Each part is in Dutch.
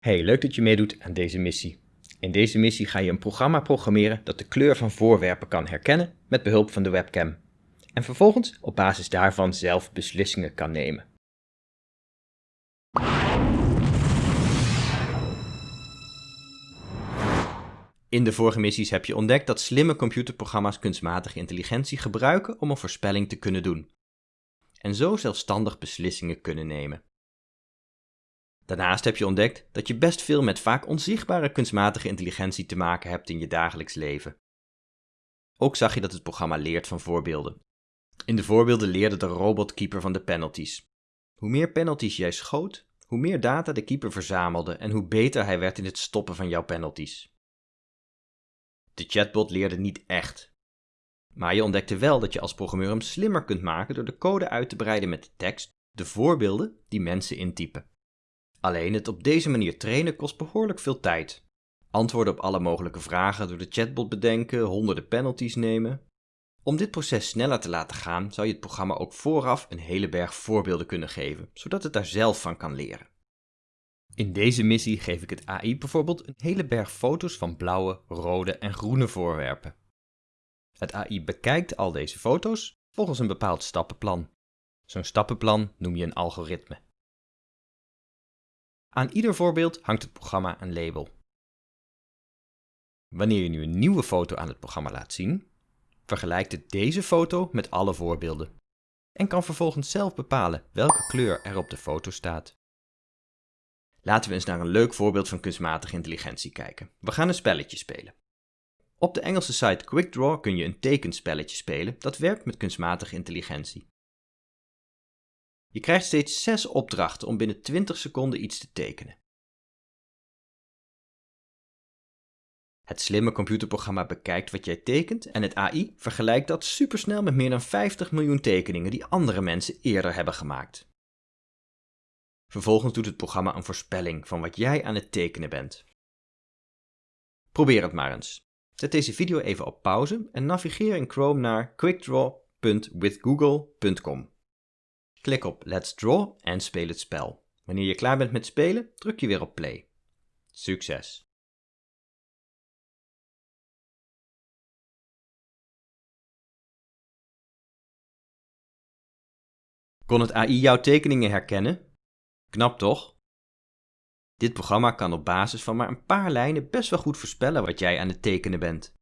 Hey, leuk dat je meedoet aan deze missie. In deze missie ga je een programma programmeren dat de kleur van voorwerpen kan herkennen met behulp van de webcam. En vervolgens op basis daarvan zelf beslissingen kan nemen. In de vorige missies heb je ontdekt dat slimme computerprogramma's kunstmatige intelligentie gebruiken om een voorspelling te kunnen doen. En zo zelfstandig beslissingen kunnen nemen. Daarnaast heb je ontdekt dat je best veel met vaak onzichtbare kunstmatige intelligentie te maken hebt in je dagelijks leven. Ook zag je dat het programma leert van voorbeelden. In de voorbeelden leerde de robotkeeper van de penalties. Hoe meer penalties jij schoot, hoe meer data de keeper verzamelde en hoe beter hij werd in het stoppen van jouw penalties. De chatbot leerde niet echt. Maar je ontdekte wel dat je als programmeur hem slimmer kunt maken door de code uit te breiden met de tekst, de voorbeelden die mensen intypen. Alleen het op deze manier trainen kost behoorlijk veel tijd. Antwoorden op alle mogelijke vragen door de chatbot bedenken, honderden penalties nemen. Om dit proces sneller te laten gaan, zou je het programma ook vooraf een hele berg voorbeelden kunnen geven, zodat het daar zelf van kan leren. In deze missie geef ik het AI bijvoorbeeld een hele berg foto's van blauwe, rode en groene voorwerpen. Het AI bekijkt al deze foto's volgens een bepaald stappenplan. Zo'n stappenplan noem je een algoritme. Aan ieder voorbeeld hangt het programma een label. Wanneer je nu een nieuwe foto aan het programma laat zien, vergelijkt het deze foto met alle voorbeelden en kan vervolgens zelf bepalen welke kleur er op de foto staat. Laten we eens naar een leuk voorbeeld van kunstmatige intelligentie kijken. We gaan een spelletje spelen. Op de Engelse site QuickDraw kun je een tekenspelletje spelen dat werkt met kunstmatige intelligentie. Je krijgt steeds 6 opdrachten om binnen 20 seconden iets te tekenen. Het slimme computerprogramma bekijkt wat jij tekent en het AI vergelijkt dat supersnel met meer dan 50 miljoen tekeningen die andere mensen eerder hebben gemaakt. Vervolgens doet het programma een voorspelling van wat jij aan het tekenen bent. Probeer het maar eens. Zet deze video even op pauze en navigeer in Chrome naar quickdraw.withgoogle.com. Klik op Let's Draw en speel het spel. Wanneer je klaar bent met spelen, druk je weer op play. Succes! Kon het AI jouw tekeningen herkennen? Knap toch? Dit programma kan op basis van maar een paar lijnen best wel goed voorspellen wat jij aan het tekenen bent.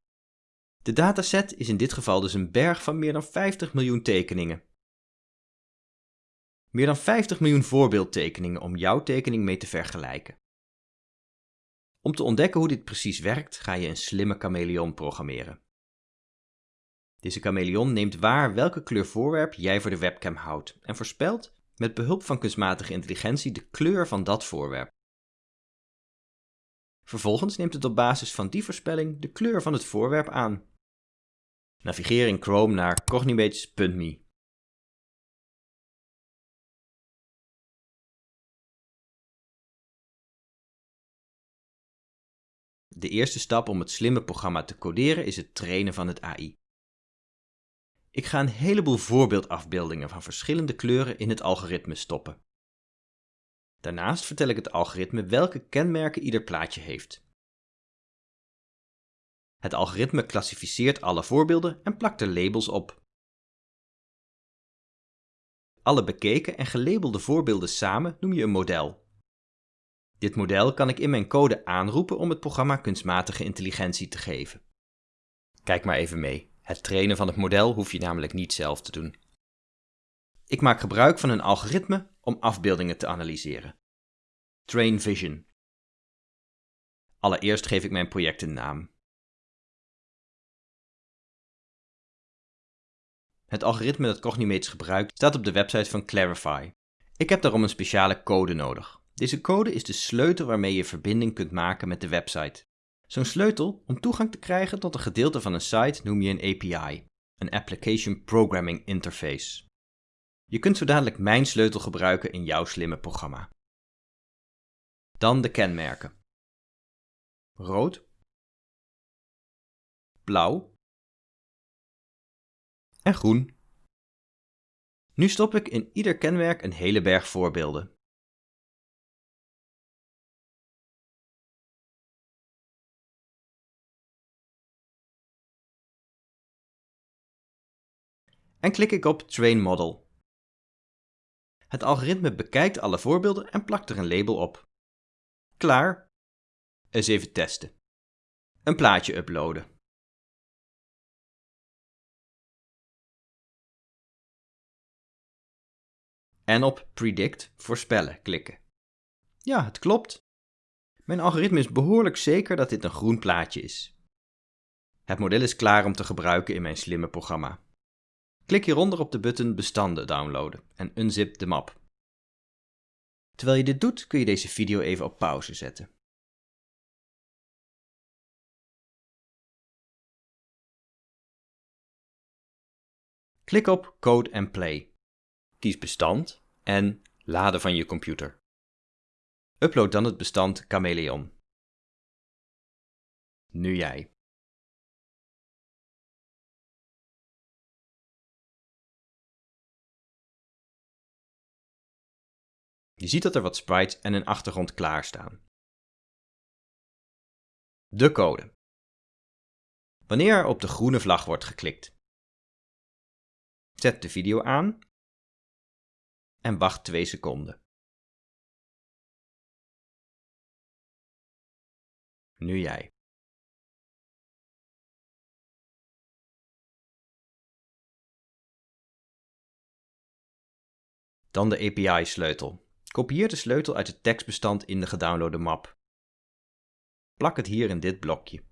De dataset is in dit geval dus een berg van meer dan 50 miljoen tekeningen. Meer dan 50 miljoen voorbeeldtekeningen om jouw tekening mee te vergelijken. Om te ontdekken hoe dit precies werkt, ga je een slimme chameleon programmeren. Deze chameleon neemt waar welke kleur voorwerp jij voor de webcam houdt en voorspelt met behulp van kunstmatige intelligentie de kleur van dat voorwerp. Vervolgens neemt het op basis van die voorspelling de kleur van het voorwerp aan. Navigeer in Chrome naar cognimates.me. De eerste stap om het slimme programma te coderen is het trainen van het AI. Ik ga een heleboel voorbeeldafbeeldingen van verschillende kleuren in het algoritme stoppen. Daarnaast vertel ik het algoritme welke kenmerken ieder plaatje heeft. Het algoritme klassificeert alle voorbeelden en plakt er labels op. Alle bekeken en gelabelde voorbeelden samen noem je een model. Dit model kan ik in mijn code aanroepen om het programma kunstmatige intelligentie te geven. Kijk maar even mee. Het trainen van het model hoef je namelijk niet zelf te doen. Ik maak gebruik van een algoritme om afbeeldingen te analyseren. Train Vision. Allereerst geef ik mijn project een naam. Het algoritme dat Cognimates gebruikt staat op de website van Clarify. Ik heb daarom een speciale code nodig. Deze code is de sleutel waarmee je verbinding kunt maken met de website. Zo'n sleutel om toegang te krijgen tot een gedeelte van een site noem je een API, een Application Programming Interface. Je kunt zo dadelijk mijn sleutel gebruiken in jouw slimme programma. Dan de kenmerken. Rood, blauw en groen. Nu stop ik in ieder kenmerk een hele berg voorbeelden. En klik ik op Train Model. Het algoritme bekijkt alle voorbeelden en plakt er een label op. Klaar. Eens even testen. Een plaatje uploaden. En op Predict voorspellen klikken. Ja, het klopt. Mijn algoritme is behoorlijk zeker dat dit een groen plaatje is. Het model is klaar om te gebruiken in mijn slimme programma. Klik hieronder op de button Bestanden downloaden en unzip de map. Terwijl je dit doet kun je deze video even op pauze zetten. Klik op Code and Play. Kies bestand en laden van je computer. Upload dan het bestand Chameleon. Nu jij. Je ziet dat er wat sprites en een achtergrond klaarstaan. De code. Wanneer er op de groene vlag wordt geklikt. Zet de video aan en wacht 2 seconden. Nu jij. Dan de API-sleutel. Kopieer de sleutel uit het tekstbestand in de gedownloade map. Plak het hier in dit blokje.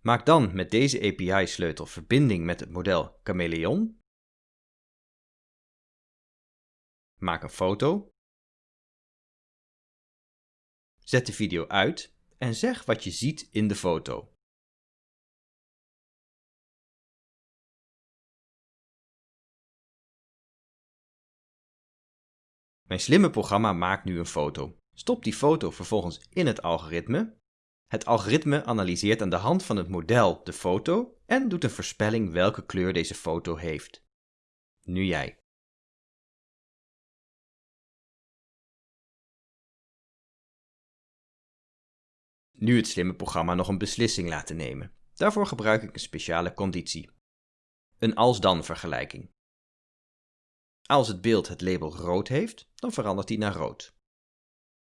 Maak dan met deze API-sleutel verbinding met het model Chameleon. Maak een foto. Zet de video uit en zeg wat je ziet in de foto. Mijn slimme programma maakt nu een foto. Stop die foto vervolgens in het algoritme. Het algoritme analyseert aan de hand van het model de foto en doet een voorspelling welke kleur deze foto heeft. Nu jij. Nu het slimme programma nog een beslissing laten nemen. Daarvoor gebruik ik een speciale conditie. Een als-dan vergelijking. Als het beeld het label rood heeft, dan verandert die naar rood.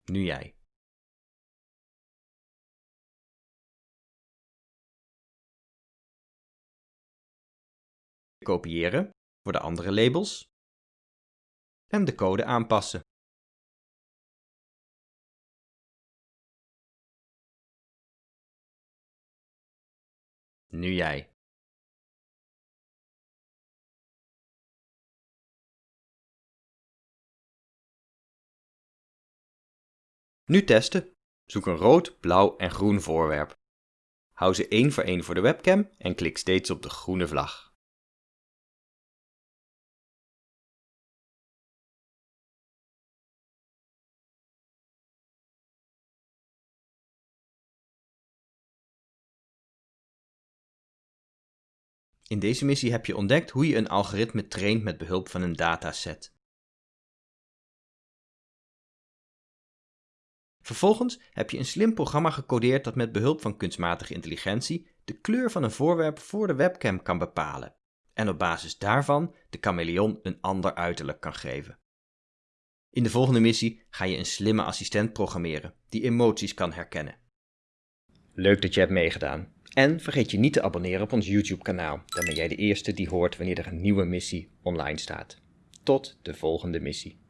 Nu jij. Kopiëren voor de andere labels. En de code aanpassen. Nu jij. Nu testen. Zoek een rood, blauw en groen voorwerp. Hou ze één voor één voor de webcam en klik steeds op de groene vlag. In deze missie heb je ontdekt hoe je een algoritme traint met behulp van een dataset. Vervolgens heb je een slim programma gecodeerd dat met behulp van kunstmatige intelligentie de kleur van een voorwerp voor de webcam kan bepalen en op basis daarvan de chameleon een ander uiterlijk kan geven. In de volgende missie ga je een slimme assistent programmeren die emoties kan herkennen. Leuk dat je hebt meegedaan. En vergeet je niet te abonneren op ons YouTube kanaal, dan ben jij de eerste die hoort wanneer er een nieuwe missie online staat. Tot de volgende missie.